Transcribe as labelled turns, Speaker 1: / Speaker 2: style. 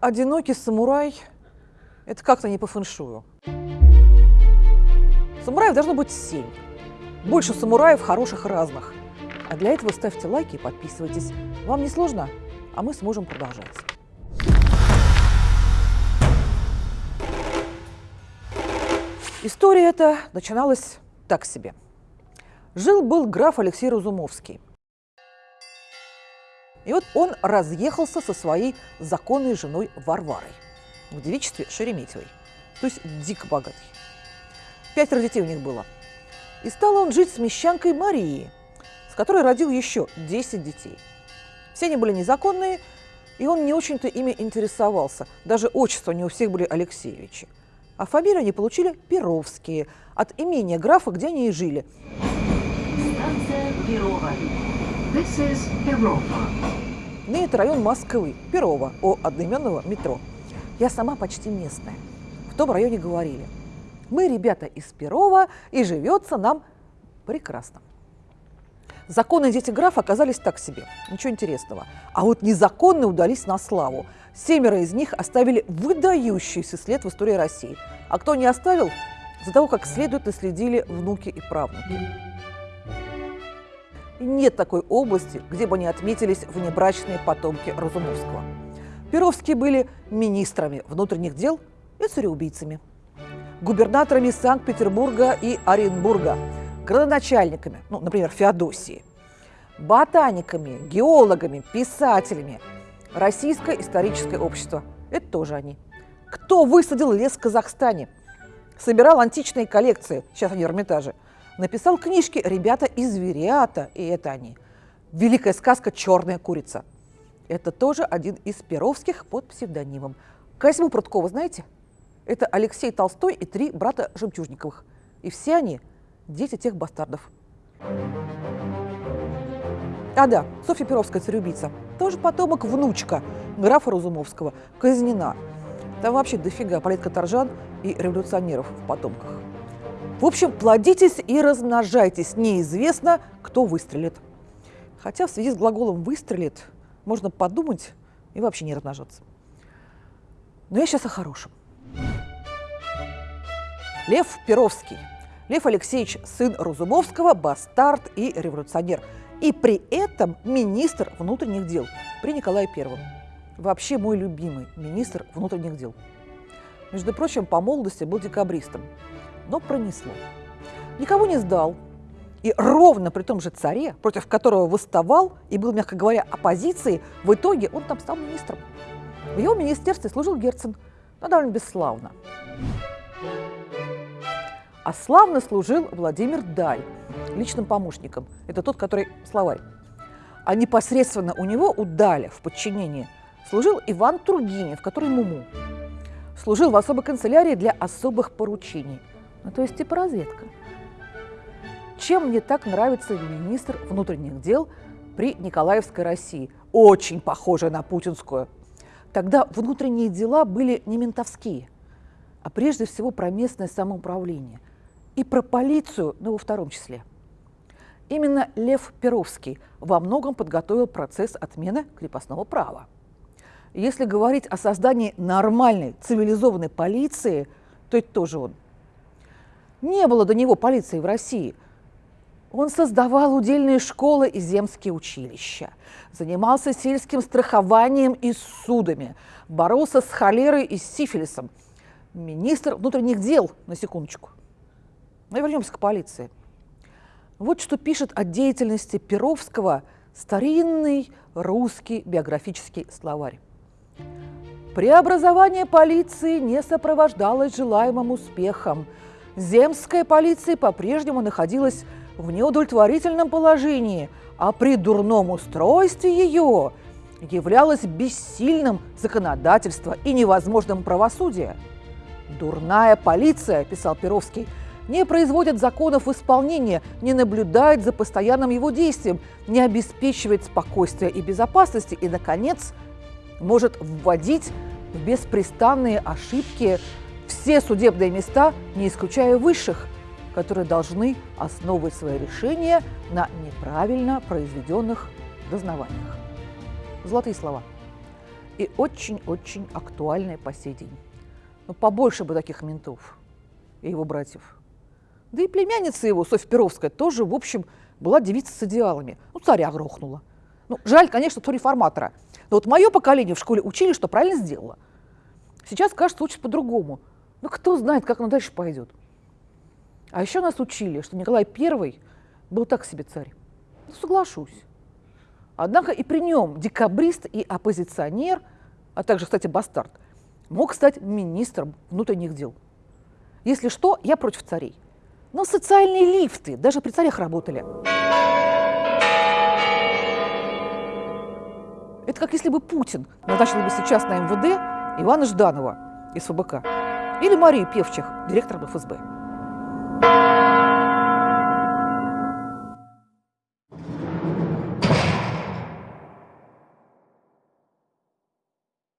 Speaker 1: одинокий самурай – это как-то не по фэншую. Самураев должно быть семь. Больше самураев хороших разных. А для этого ставьте лайки и подписывайтесь. Вам не сложно, а мы сможем продолжать. История эта начиналась так себе. Жил-был граф Алексей Разумовский. И вот он разъехался со своей законной женой Варварой в девичестве Шереметьевой, то есть дико богатый. Пятеро детей у них было. И стал он жить с мещанкой Марией, с которой родил еще 10 детей. Все они были незаконные, и он не очень-то ими интересовался. Даже отчества не у всех были Алексеевичи. А фамилию они получили Перовские, от имения графа, где они и жили.
Speaker 2: Станция Перова. This is Перова.
Speaker 1: Ныне это район Москвы, Перова, о одноименного метро. Я сама почти местная. В том районе говорили. Мы, ребята, из Перова, и живется нам прекрасно. Законные дети графа оказались так себе, ничего интересного. А вот незаконные удались на славу. Семеро из них оставили выдающийся след в истории России. А кто не оставил, за того, как следует наследили внуки и правнуки. И нет такой области, где бы не отметились внебрачные потомки Разумовского. Перовские были министрами внутренних дел и цареубийцами губернаторами Санкт-Петербурга и Оренбурга, градоначальниками, ну, например, Феодосии, ботаниками, геологами, писателями. Российское историческое общество – это тоже они. Кто высадил лес в Казахстане? Собирал античные коллекции, сейчас они в Эрмитаже. Написал книжки «Ребята из Зверята», и это они. Великая сказка «Черная курица». Это тоже один из перовских под псевдонимом. Козьму Прудкова знаете? Это Алексей Толстой и три брата Жемчужниковых. И все они – дети тех бастардов. А да, Софья Перовская, цареубийца, тоже потомок внучка графа Разумовского, казнена. Там вообще дофига политкоторжан и революционеров в потомках. В общем, плодитесь и размножайтесь. Неизвестно, кто выстрелит. Хотя в связи с глаголом «выстрелит» можно подумать и вообще не размножаться. Но я сейчас о хорошем. Лев Перовский. Лев Алексеевич – сын Разумовского, бастард и революционер. И при этом министр внутренних дел при Николае Первом. Вообще мой любимый министр внутренних дел. Между прочим, по молодости был декабристом. Но пронесло. Никого не сдал. И ровно при том же царе, против которого восставал и был, мягко говоря, оппозицией, в итоге он там стал министром. В его министерстве служил Герцен, но довольно бесславно а славно служил Владимир Даль, личным помощником. Это тот, который словарь. А непосредственно у него, у Даля, в подчинении, служил Иван Тургенев, который Муму. Служил в особой канцелярии для особых поручений. Ну, то есть типа разведка. Чем мне так нравится министр внутренних дел при Николаевской России? Очень похожая на путинскую. Тогда внутренние дела были не ментовские, а прежде всего про местное самоуправление и про полицию, но во втором числе. Именно Лев Перовский во многом подготовил процесс отмены крепостного права. Если говорить о создании нормальной, цивилизованной полиции, то это тоже он. Не было до него полиции в России. Он создавал удельные школы и земские училища, занимался сельским страхованием и судами, боролся с холерой и сифилисом. Министр внутренних дел, на секундочку. Но ну вернемся к полиции. Вот что пишет о деятельности Перовского старинный русский биографический словарь. Преобразование полиции не сопровождалось желаемым успехом. Земская полиция по-прежнему находилась в неудовлетворительном положении, а при дурном устройстве ее являлось бессильным законодательство и невозможным правосудие. «Дурная полиция», – писал Перовский, – не производит законов в исполнение, не наблюдает за постоянным его действием, не обеспечивает спокойствия и безопасности и, наконец, может вводить в беспрестанные ошибки все судебные места, не исключая высших, которые должны основывать свои решения на неправильно произведенных дознаваниях. Золотые слова. и очень-очень актуальное по сей день. Ну, побольше бы таких ментов и его братьев. Да и племянница его, Софья Перовская, тоже, в общем, была девица с идеалами. Ну, царя грохнула. Ну, жаль, конечно, что реформатора. Но вот мое поколение в школе учили, что правильно сделала. Сейчас, кажется, учат по-другому. Ну, кто знает, как оно дальше пойдет. А еще нас учили, что Николай I был так себе царь. Ну, соглашусь. Однако и при нем декабрист и оппозиционер, а также, кстати, бастард, мог стать министром внутренних дел. Если что, я против царей. Но социальные лифты даже при царях работали. Это как если бы Путин назначил бы сейчас на МВД Ивана Жданова из ФБК или Марию Певчих, директором ФСБ.